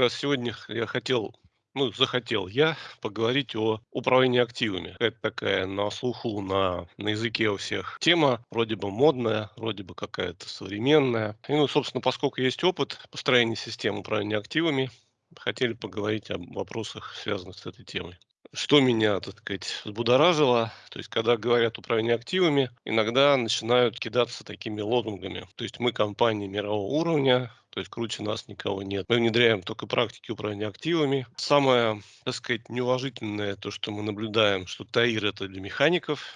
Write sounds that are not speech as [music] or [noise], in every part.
Раз сегодня я хотел, ну, захотел я поговорить о управлении активами. Это такая на слуху, на на языке у всех тема, вроде бы модная, вроде бы какая-то современная. И, ну, собственно, поскольку есть опыт построения систем управления активами, хотели поговорить об вопросах, связанных с этой темой. Что меня, так сказать, взбудоражило, то есть когда говорят управление активами, иногда начинают кидаться такими лозунгами. То есть мы компания мирового уровня, то есть круче нас никого нет. Мы внедряем только практики управления активами. Самое, так сказать, неуважительное то, что мы наблюдаем, что ТАИР это для механиков,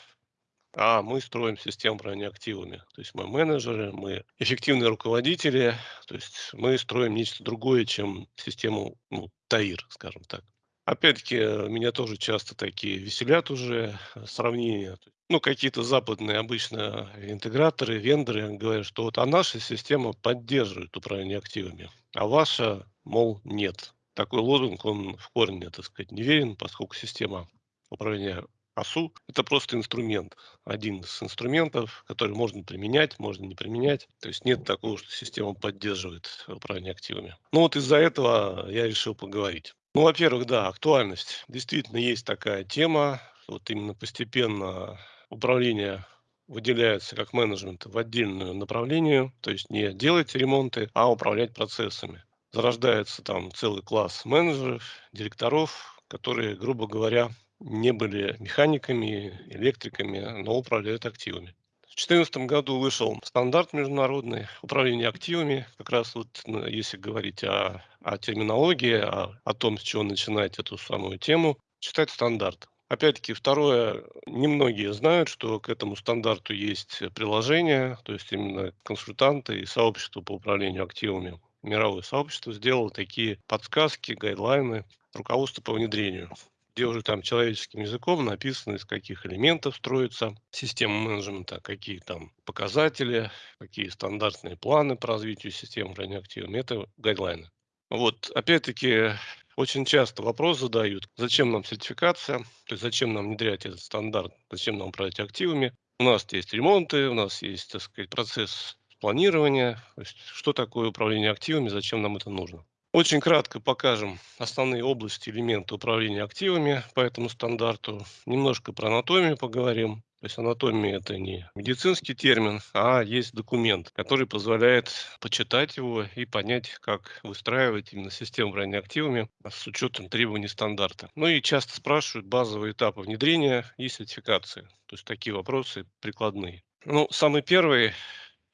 а мы строим систему управления активами. То есть мы менеджеры, мы эффективные руководители, то есть мы строим нечто другое, чем систему ну, ТАИР, скажем так. Опять-таки, э, меня тоже часто такие веселят уже э, сравнения. Ну, какие-то западные обычно интеграторы, вендоры говорят, что вот а наша система поддерживает управление активами, а ваша, мол, нет. Такой лозунг, он в корне, так сказать, неверен, поскольку система управления АСУ– это просто инструмент, один из инструментов, который можно применять, можно не применять. То есть нет такого, что система поддерживает управление активами. Ну вот из-за этого я решил поговорить. Ну, во-первых, да, актуальность. Действительно, есть такая тема. Вот именно постепенно управление выделяется как менеджмент в отдельное направление, то есть не делать ремонты, а управлять процессами. Зарождается там целый класс менеджеров, директоров, которые, грубо говоря, не были механиками, электриками, но управляют активами. В 2014 году вышел стандарт международный управления активами. Как раз вот ну, если говорить о, о терминологии, о, о том, с чего начинать эту самую тему, читать стандарт. Опять-таки, второе, немногие знают, что к этому стандарту есть приложение, то есть именно консультанты и сообщество по управлению активами. Мировое сообщество сделало такие подсказки, гайдлайны, руководство по внедрению где уже там человеческим языком написано, из каких элементов строится система менеджмента, какие там показатели, какие стандартные планы по развитию системы управления активами. Это гайдлайны. Вот, опять-таки, очень часто вопрос задают, зачем нам сертификация, то есть зачем нам внедрять этот стандарт, зачем нам управлять активами. У нас есть ремонты, у нас есть, так сказать, процесс планирования, что такое управление активами, зачем нам это нужно. Очень кратко покажем основные области, элементы управления активами по этому стандарту. Немножко про анатомию поговорим. То есть анатомия это не медицинский термин, а есть документ, который позволяет почитать его и понять, как выстраивать именно систему управления активами с учетом требований стандарта. Ну и часто спрашивают базовые этапы внедрения и сертификации. То есть такие вопросы прикладные. Ну, самый первый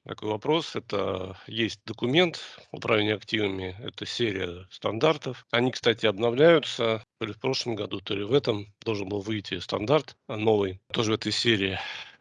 такой вопрос. Это есть документ управления активами, это серия стандартов. Они, кстати, обновляются. То ли в прошлом году, то ли в этом должен был выйти стандарт новый, тоже в этой серии.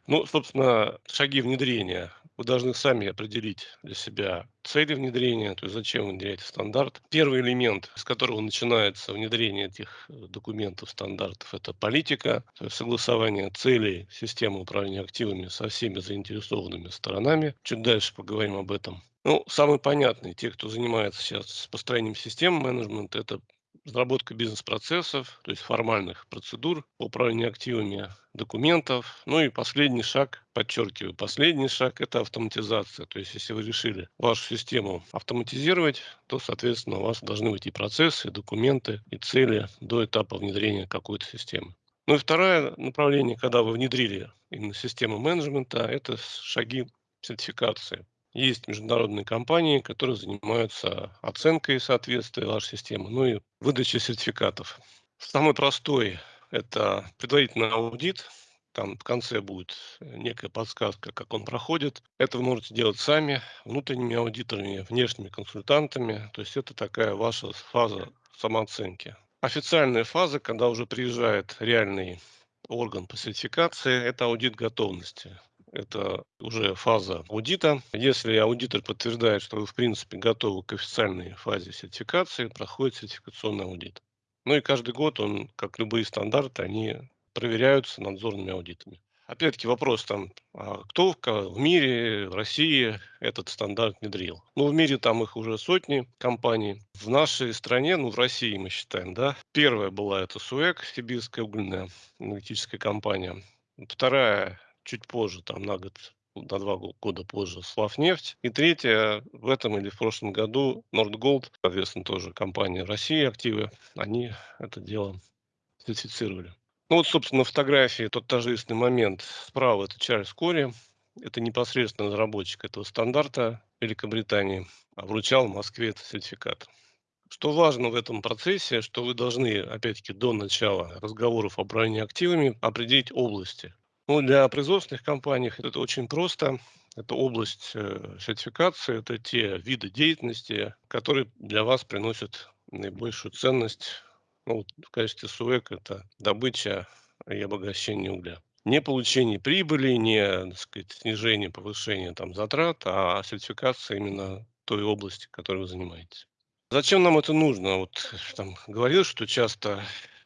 Ну, собственно, шаги внедрения. Вы должны сами определить для себя цели внедрения, то есть зачем вы внедряете стандарт. Первый элемент, с которого начинается внедрение этих э, документов, стандартов, это политика, то есть согласование целей системы управления активами со всеми заинтересованными сторонами. Чуть дальше поговорим об этом. Ну, самый понятный, те, кто занимается сейчас построением систем менеджмента, это разработка бизнес-процессов, то есть формальных процедур по управлению активами, документов. Ну и последний шаг, подчеркиваю, последний шаг – это автоматизация. То есть если вы решили вашу систему автоматизировать, то, соответственно, у вас должны быть и процессы, и документы, и цели до этапа внедрения какой-то системы. Ну и второе направление, когда вы внедрили именно систему менеджмента, это шаги сертификации. Есть международные компании, которые занимаются оценкой соответствия вашей системы, ну и выдачей сертификатов. Самый простой – это предварительный аудит. Там в конце будет некая подсказка, как он проходит. Это вы можете делать сами, внутренними аудиторами, внешними консультантами. То есть это такая ваша фаза самооценки. Официальная фаза, когда уже приезжает реальный орган по сертификации, это аудит готовности это уже фаза аудита. Если аудитор подтверждает, что вы в принципе готовы к официальной фазе сертификации, проходит сертификационный аудит. Ну и каждый год он, как любые стандарты, они проверяются надзорными аудитами. Опять-таки вопрос там, а кто в мире, в России этот стандарт внедрил? Ну, в мире там их уже сотни компаний. В нашей стране, ну, в России мы считаем, да, первая была это СУЭК, сибирская угольная энергетическая компания. Вторая чуть позже, там на год на два года позже Славнефть. И третье, в этом или в прошлом году Нордголд, соответственно, тоже компания России, активы, они это дело сертифицировали. Ну вот, собственно, на фотографии тот торжественный момент. Справа это Чарльз Кори, это непосредственно разработчик этого стандарта Великобритании, а вручал в Москве этот сертификат. Что важно в этом процессе, что вы должны, опять-таки, до начала разговоров о управлении активами определить области. Ну, для производственных компаний это очень просто. Это область э, сертификации, это те виды деятельности, которые для вас приносят наибольшую ценность. Ну, в качестве СУЭК это добыча и обогащение угля. Не получение прибыли, не так сказать, снижение, повышение там, затрат, а сертификация именно той области, которой вы занимаетесь. Зачем нам это нужно? Вот там говорил, что часто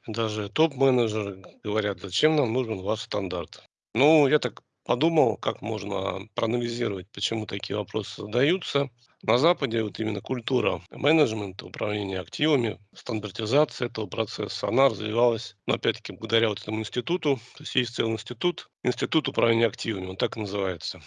даже топ-менеджеры говорят, зачем нам нужен ваш стандарт. Ну, я так подумал, как можно проанализировать, почему такие вопросы задаются. На Западе вот именно культура менеджмента, управления активами, стандартизация этого процесса, она развивалась, но опять-таки благодаря вот этому институту, то есть есть целый институт, институт управления активами, он так и называется.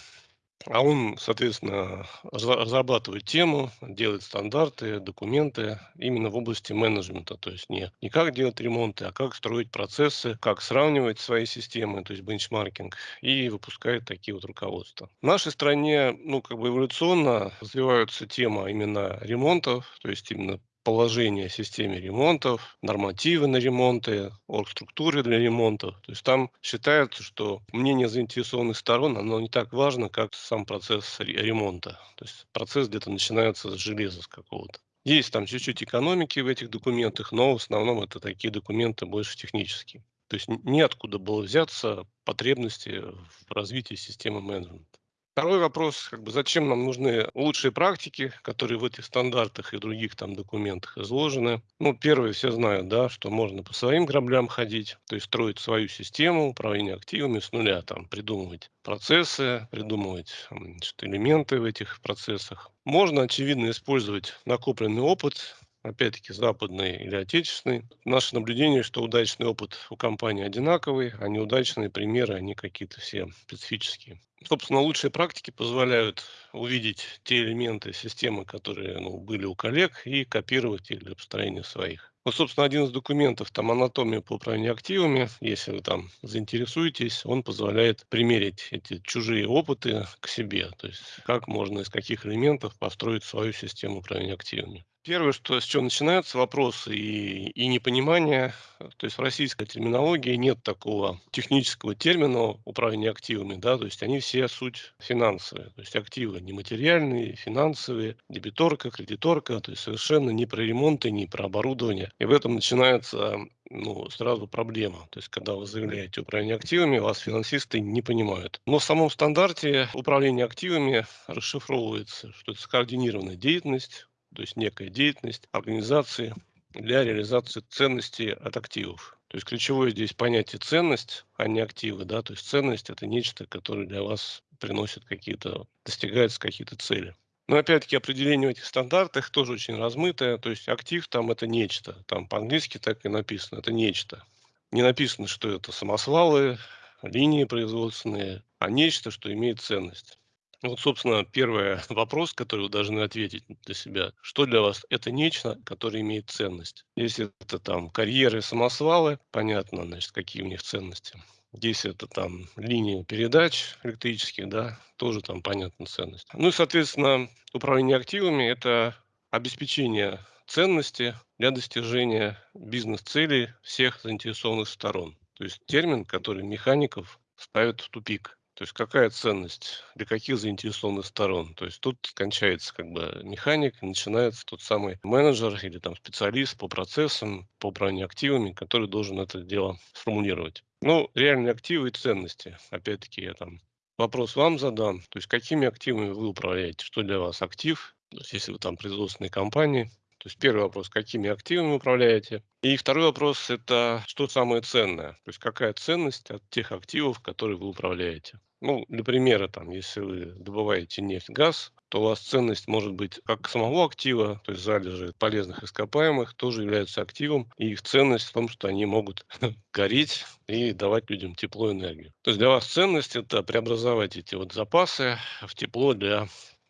А он, соответственно, разрабатывает тему, делает стандарты, документы именно в области менеджмента. То есть не, не как делать ремонты, а как строить процессы, как сравнивать свои системы, то есть бенчмаркинг, и выпускает такие вот руководства. В нашей стране, ну, как бы эволюционно развивается тема именно ремонтов, то есть именно положение системе ремонтов, нормативы на ремонты, оргструктуры для ремонтов. То есть там считается, что мнение заинтересованных сторон, оно не так важно, как сам процесс ремонта. То есть процесс где-то начинается с железа с какого-то. Есть там чуть-чуть экономики в этих документах, но в основном это такие документы больше технические. То есть неоткуда было взяться потребности в развитии системы менеджмента. Второй вопрос, как бы, зачем нам нужны лучшие практики, которые в этих стандартах и других там документах изложены. Ну, первое, все знают, да, что можно по своим граблям ходить, то есть строить свою систему управления активами с нуля, там, придумывать процессы, придумывать значит, элементы в этих процессах. Можно, очевидно, использовать накопленный опыт, опять-таки западный или отечественный. Наше наблюдение, что удачный опыт у компании одинаковый, а неудачные примеры, они какие-то все специфические. Собственно, лучшие практики позволяют увидеть те элементы системы, которые ну, были у коллег, и копировать их для построения своих. Вот, собственно, один из документов, там, анатомия по управлению активами, если вы там заинтересуетесь, он позволяет примерить эти чужие опыты к себе, то есть как можно из каких элементов построить свою систему управления активами. Первое, что, с чего начинаются вопросы и, и непонимание, то есть в российской терминологии нет такого технического термина управления активами, да, то есть они все суть финансовые, то есть активы нематериальные, финансовые, дебиторка, кредиторка, то есть совершенно не про ремонты, не про оборудование. И в этом начинается ну, сразу проблема. То есть, когда вы заявляете управление активами, вас финансисты не понимают. Но в самом стандарте управление активами расшифровывается, что это скоординированная деятельность, то есть некая деятельность организации для реализации ценностей от активов. То есть ключевое здесь понятие ценность, а не активы. Да? То есть ценность это нечто, которое для вас приносит какие-то, достигаются какие-то цели. Но опять-таки определение в этих стандартах тоже очень размытое. То есть актив там это нечто. Там по-английски так и написано. Это нечто. Не написано, что это самосвалы, линии производственные, а нечто, что имеет ценность. Вот, собственно, первый [laughs] вопрос, который вы должны ответить для себя. Что для вас это нечто, которое имеет ценность? Если это там карьеры, самосвалы, понятно, значит, какие у них ценности. Если это там линии передач электрических, да, тоже там понятна ценность. Ну и, соответственно, управление активами– это обеспечение ценности для достижения бизнес-целей всех заинтересованных сторон. То есть термин, который механиков ставит в тупик. То есть какая ценность для каких заинтересованных сторон? То есть тут кончается как бы механик, начинается тот самый менеджер или там специалист по процессам, по управлению активами, который должен это дело сформулировать. Ну, реальные активы и ценности. Опять-таки я там вопрос вам задам. То есть какими активами вы управляете? Что для вас актив? То есть если вы там производственные компании, то есть первый вопрос, какими активами управляете? И второй вопрос– это что самое ценное? То есть какая ценность от тех активов, которые вы управляете? Ну, для примера, там, если вы добываете нефть, газ, то у вас ценность может быть как самого актива, то есть залежи полезных ископаемых тоже являются активом, и их ценность в том, что они могут [laughs] гореть и давать людям тепло энергию. То есть для вас ценность– это преобразовать эти вот запасы в тепло для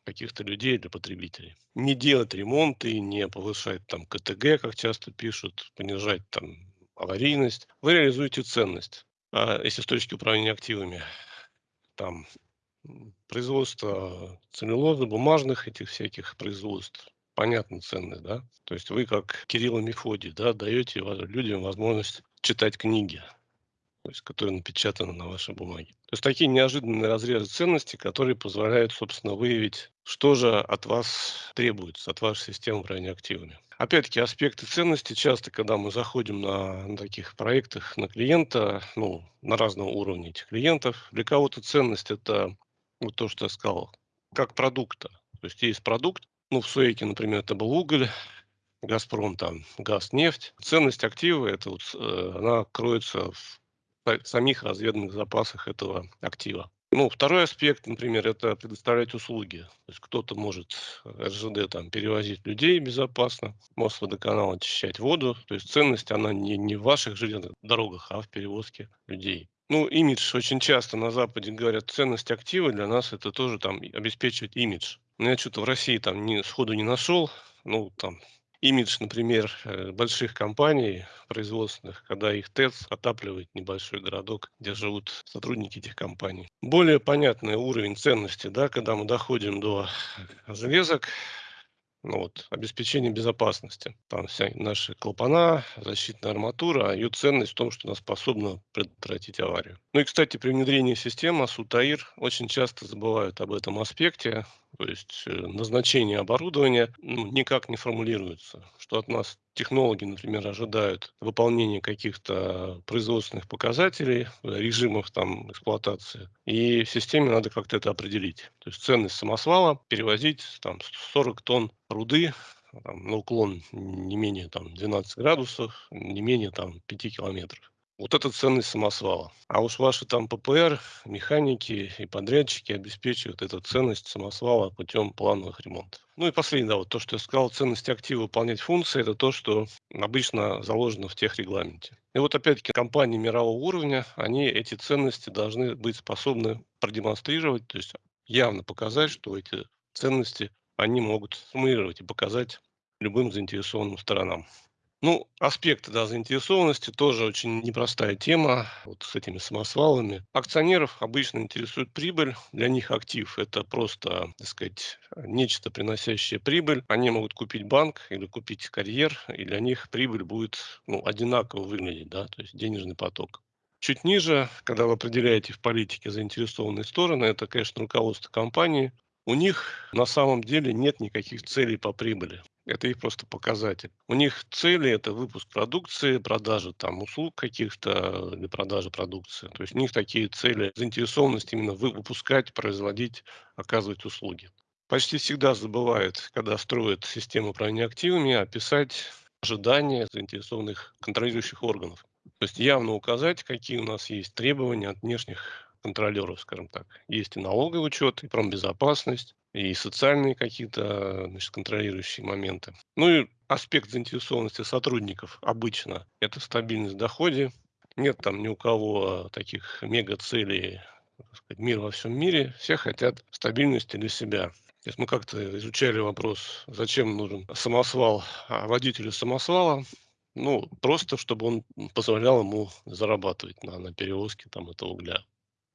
каких-то людей, для потребителей. Не делать ремонты, не повышать там КТГ, как часто пишут, понижать там аварийность. Вы реализуете ценность. А если с точки управления активами, там производство целлюлозы, бумажных этих всяких производств, понятно, ценные, да? То есть вы, как Кирилл и Мефодий, да, даете людям возможность читать книги, то есть, которые напечатаны на вашей бумаге. То есть такие неожиданные разрезы ценностей, которые позволяют, собственно, выявить, что же от вас требуется, от вашей системы управления активами. Опять-таки, аспекты ценности часто, когда мы заходим на, на таких проектах на клиента, ну, на разном уровне этих клиентов, для кого-то ценность это вот то, что я сказал, как продукта. То есть есть продукт, ну, в Суэке, например, это был уголь, Газпром там газ, нефть. Ценность актива, это вот, э, она кроется в самих разведанных запасах этого актива. Ну, второй аспект, например, это предоставлять услуги. То есть кто-то может РЖД там перевозить людей безопасно, Мосводоканал очищать воду. То есть ценность, она не, не в ваших железных дорогах, а в перевозке людей. Ну, имидж очень часто на Западе говорят, ценность актива для нас это тоже там обеспечивать имидж. Но я что-то в России там не, сходу не нашел. Ну, там имидж, например, э, больших компаний производственных, когда их ТЭЦ отапливает небольшой городок, где живут сотрудники этих компаний. Более понятный уровень ценности, да, когда мы доходим до железок, ну, вот, обеспечение безопасности. Там вся наши клапана, защитная арматура, а ее ценность в том, что она способна предотвратить аварию. Ну и, кстати, при внедрении системы АСУТАИР очень часто забывают об этом аспекте, то есть э, назначение оборудования ну, никак не формулируется, что от нас технологи, например, ожидают выполнения каких-то производственных показателей, режимов там эксплуатации, и системе надо как-то это определить. То есть ценность самосвала перевозить там 40 тонн руды там, на уклон не менее там 12 градусов, не менее там 5 километров. Вот это ценность самосвала. А уж ваши там ППР, механики и подрядчики обеспечивают эту ценность самосвала путем плановых ремонтов. Ну и последнее, да, вот то, что я сказал, ценность актива выполнять функции, это то, что обычно заложено в тех регламенте. И вот опять-таки компании мирового уровня, они эти ценности должны быть способны продемонстрировать, то есть явно показать, что эти ценности они могут сформулировать и показать любым заинтересованным сторонам. Ну, аспекты да, заинтересованности тоже очень непростая тема вот с этими самосвалами. Акционеров обычно интересует прибыль. Для них актив– это просто, так сказать, нечто приносящее прибыль. Они могут купить банк или купить карьер, и для них прибыль будет ну, одинаково выглядеть, да, то есть денежный поток. Чуть ниже, когда вы определяете в политике заинтересованные стороны, это, конечно, руководство компании. У них на самом деле нет никаких целей по прибыли. Это их просто показатель. У них цели– это выпуск продукции, продажа там услуг каких-то или продажа продукции. То есть у них такие цели, заинтересованность именно выпускать, производить, оказывать услуги. Почти всегда забывают, когда строят систему управления активами, описать ожидания заинтересованных контролирующих органов. То есть явно указать, какие у нас есть требования от внешних контролеров, скажем так. Есть и налоговый учет, и промбезопасность, и социальные какие-то значит, контролирующие моменты. Ну и аспект заинтересованности сотрудников обычно это стабильность в доходе. Нет там ни у кого таких мега-целей, мир во всем мире. Все хотят стабильности для себя. Мы как-то изучали вопрос, зачем нужен самосвал а водителю самосвала. Ну, просто, чтобы он позволял ему зарабатывать на, на перевозке там, этого угля.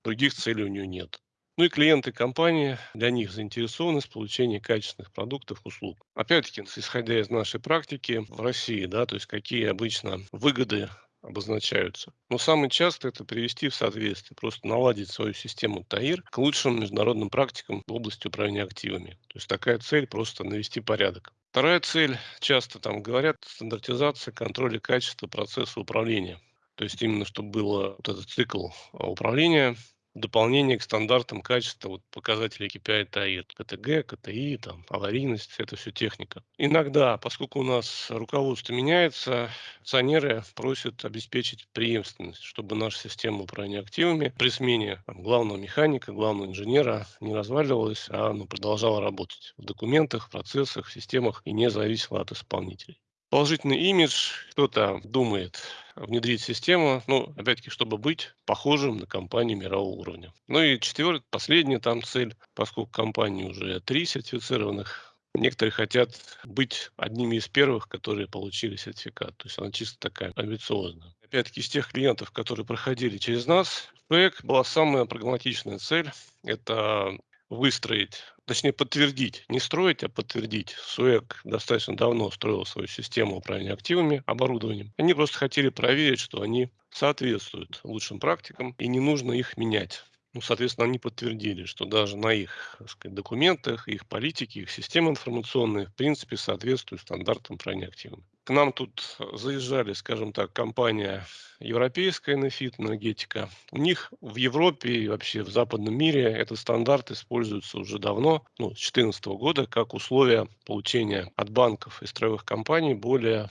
Других целей у него нет. Ну и клиенты компании, для них заинтересованность в получении качественных продуктов, услуг. Опять-таки, исходя из нашей практики в России, да, то есть какие обычно выгоды обозначаются. Но самое часто это привести в соответствие, просто наладить свою систему ТАИР к лучшим международным практикам в области управления активами. То есть такая цель просто навести порядок. Вторая цель, часто там говорят, стандартизация контроля качества процесса управления. То есть именно, чтобы был вот этот цикл управления дополнение к стандартам качества вот, показателей KPI TAIR, КТГ, КТИ, там, аварийность, это все техника. Иногда, поскольку у нас руководство меняется, акционеры просят обеспечить преемственность, чтобы наша система управления активами при смене там, главного механика, главного инженера не разваливалась, а ну, продолжала работать в документах, процессах, системах и не зависела от исполнителей положительный имидж, кто-то думает внедрить систему, ну, опять-таки, чтобы быть похожим на компании мирового уровня. Ну и четвертая, последняя там цель, поскольку компании уже три сертифицированных, некоторые хотят быть одними из первых, которые получили сертификат. То есть она чисто такая амбициозная. Опять-таки, из тех клиентов, которые проходили через нас, проект была самая прагматичная цель. Это выстроить, точнее подтвердить, не строить, а подтвердить. СУЭК достаточно давно строил свою систему управления активами, оборудованием. Они просто хотели проверить, что они соответствуют лучшим практикам и не нужно их менять. Ну, соответственно, они подтвердили, что даже на их сказать, документах, их политике, их системы информационные, в принципе, соответствуют стандартам управления активами. К нам тут заезжали, скажем так, компания европейская Nefit энергетика. У них в Европе и вообще в западном мире этот стандарт используется уже давно, ну, с 2014 года, как условие получения от банков и строевых компаний более,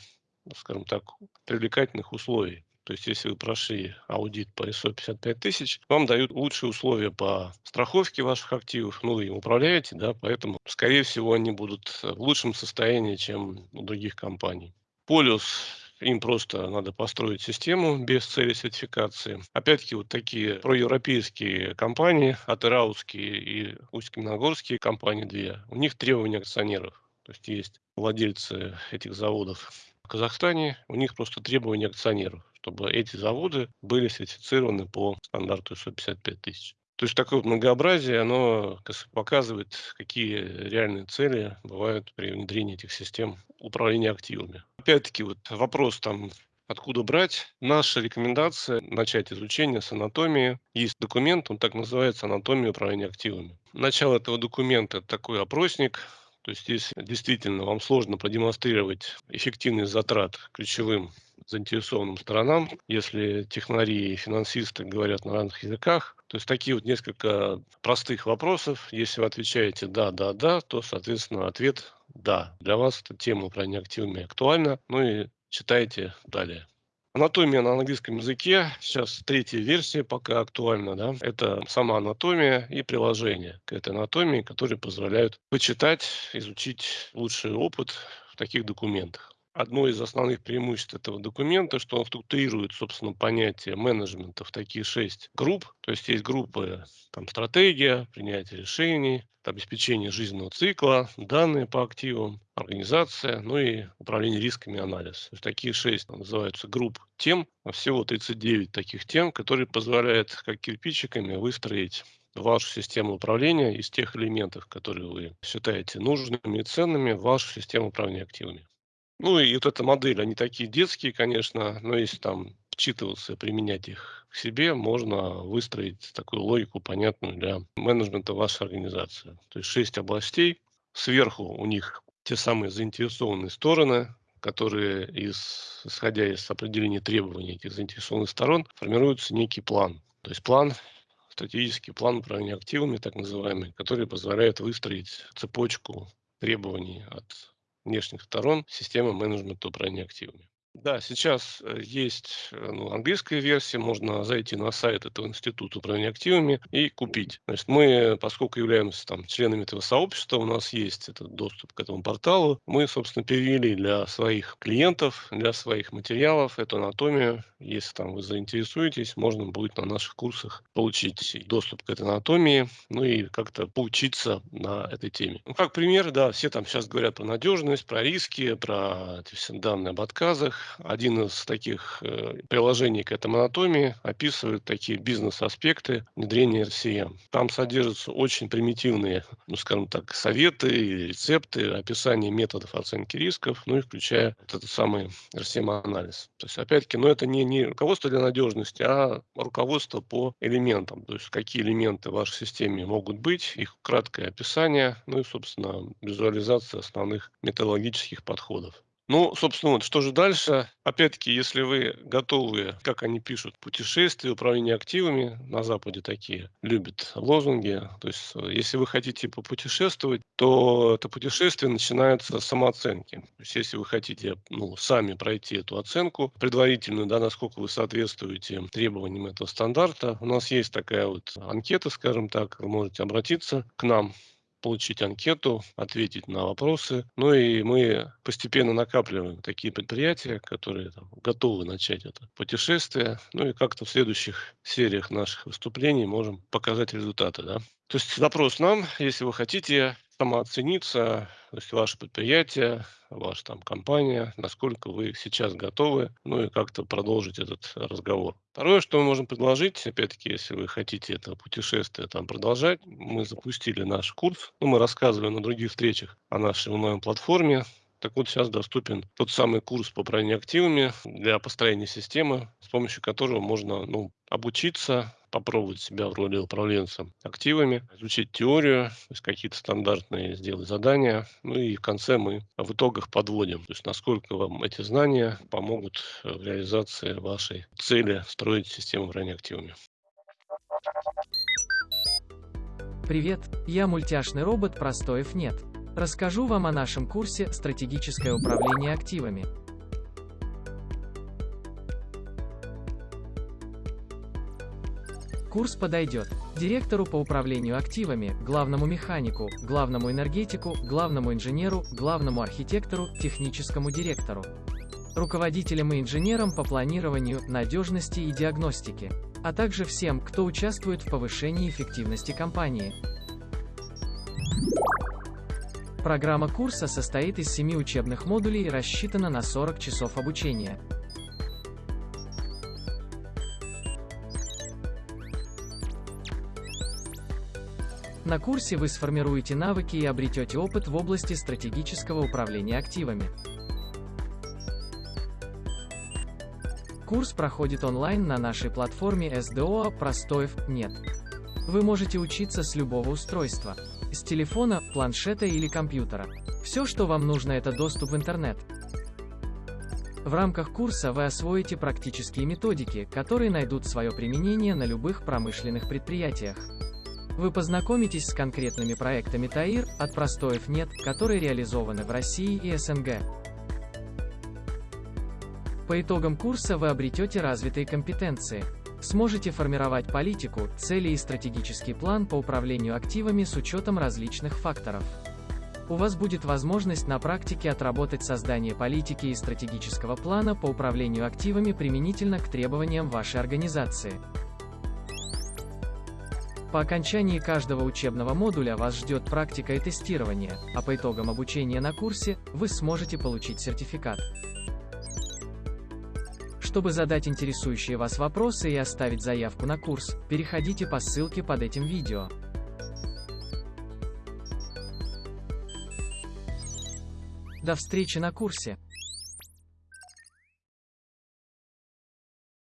скажем так, привлекательных условий. То есть, если вы прошли аудит по ISO 55 тысяч, вам дают лучшие условия по страховке ваших активов, ну, вы им управляете, да, поэтому, скорее всего, они будут в лучшем состоянии, чем у других компаний. Полюс им просто надо построить систему без цели сертификации. Опять-таки, вот такие проевропейские компании, атераутские и усть-каменогорские компании две, у них требования акционеров. То есть есть владельцы этих заводов в Казахстане, у них просто требования акционеров чтобы эти заводы были сертифицированы по стандарту ISO 55 тысяч. То есть такое многообразие, оно показывает, какие реальные цели бывают при внедрении этих систем управления активами. Опять-таки, вот вопрос там, откуда брать. Наша рекомендация начать изучение с анатомии. Есть документ, он так называется «Анатомия управления активами». Начало этого документа– такой опросник, то есть здесь действительно вам сложно продемонстрировать эффективность затрат ключевым заинтересованным сторонам, если технари и финансисты говорят на разных языках. То есть такие вот несколько простых вопросов. Если вы отвечаете «да», «да», «да», то, соответственно, ответ «да». Для вас эта тема управления активами актуальна. Ну и читайте далее. Анатомия на английском языке, сейчас третья версия пока актуальна, да, это сама анатомия и приложение к этой анатомии, которые позволяют почитать, изучить лучший опыт в таких документах. Одно из основных преимуществ этого документа, что он структурирует, собственно, понятие менеджмента в такие шесть групп. То есть есть группы там, стратегия, принятие решений, обеспечение жизненного цикла, данные по активам, организация, ну и управление рисками анализ. То есть такие шесть называются групп тем, а всего 39 таких тем, которые позволяют как кирпичиками выстроить вашу систему управления из тех элементов, которые вы считаете нужными и ценными вашу систему управления активами. Ну и вот эта модель, они такие детские, конечно, но если там вчитываться, применять их к себе, можно выстроить такую логику, понятную для менеджмента вашей организации. То есть шесть областей, сверху у них те самые заинтересованные стороны, которые, из, исходя из определения требований этих заинтересованных сторон, формируется некий план. То есть план, стратегический план управления активами, так называемый, который позволяет выстроить цепочку требований от внешних сторон системы менеджмента управления активами. Да, сейчас э, есть э, ну, английская версия, можно зайти на сайт этого института управления активами и купить. Значит, мы, поскольку являемся там членами этого сообщества, у нас есть этот доступ к этому порталу, мы, собственно, перевели для своих клиентов, для своих материалов эту анатомию. Если там вы заинтересуетесь, можно будет на наших курсах получить доступ к этой анатомии, ну и как-то поучиться на этой теме. Ну, как пример, да, все там сейчас говорят про надежность, про риски, про эти все данные об отказах, один из таких э, приложений к этому анатомии описывает такие бизнес-аспекты внедрения RCM. Там содержатся очень примитивные, ну, скажем так, советы, рецепты, описание методов оценки рисков, ну и включая вот этот самый RCM-анализ. То есть, опять-таки, ну, это не, не руководство для надежности, а руководство по элементам. То есть, какие элементы в вашей системе могут быть, их краткое описание, ну и, собственно, визуализация основных методологических подходов. Ну, собственно, вот что же дальше? Опять-таки, если вы готовы, как они пишут, путешествия, управление активами, на Западе такие любят лозунги. То есть, э, если вы хотите попутешествовать, то это путешествие начинается с самооценки. То есть, если вы хотите ну, сами пройти эту оценку предварительную, да, насколько вы соответствуете требованиям этого стандарта, у нас есть такая вот анкета, скажем так, вы можете обратиться к нам получить анкету, ответить на вопросы. Ну и мы постепенно накапливаем такие предприятия, которые там, готовы начать это путешествие. Ну и как-то в следующих сериях наших выступлений можем показать результаты. Да? То есть вопрос нам, если вы хотите самооцениться, то есть ваше предприятие, ваша там компания, насколько вы сейчас готовы, ну и как-то продолжить этот разговор. Второе, что мы можем предложить, опять-таки, если вы хотите это путешествие там продолжать, мы запустили наш курс, ну, мы рассказывали на других встречах о нашей онлайн-платформе, так вот, сейчас доступен тот самый курс по управлению активами для построения системы, с помощью которого можно ну, обучиться, попробовать себя в роли управленца активами, изучить теорию, какие-то стандартные сделать задания. Ну и в конце мы в итогах подводим, то есть насколько вам эти знания помогут в реализации вашей цели строить систему управления активами. Привет, я мультяшный робот Простоев нет. Расскажу вам о нашем курсе «Стратегическое управление активами». Курс подойдет директору по управлению активами, главному механику, главному энергетику, главному инженеру, главному архитектору, техническому директору, руководителям и инженерам по планированию, надежности и диагностике, а также всем, кто участвует в повышении эффективности компании. Программа курса состоит из 7 учебных модулей и рассчитана на 40 часов обучения. На курсе вы сформируете навыки и обретете опыт в области стратегического управления активами. Курс проходит онлайн на нашей платформе SDO Простоев нет. Вы можете учиться с любого устройства. С телефона, планшета или компьютера. Все, что вам нужно, это доступ в интернет. В рамках курса вы освоите практические методики, которые найдут свое применение на любых промышленных предприятиях. Вы познакомитесь с конкретными проектами ТАИР, от простоев нет, которые реализованы в России и СНГ. По итогам курса вы обретете развитые компетенции, Сможете формировать политику, цели и стратегический план по управлению активами с учетом различных факторов. У вас будет возможность на практике отработать создание политики и стратегического плана по управлению активами применительно к требованиям вашей организации. По окончании каждого учебного модуля вас ждет практика и тестирование, а по итогам обучения на курсе, вы сможете получить сертификат. Чтобы задать интересующие вас вопросы и оставить заявку на курс, переходите по ссылке под этим видео. До встречи на курсе!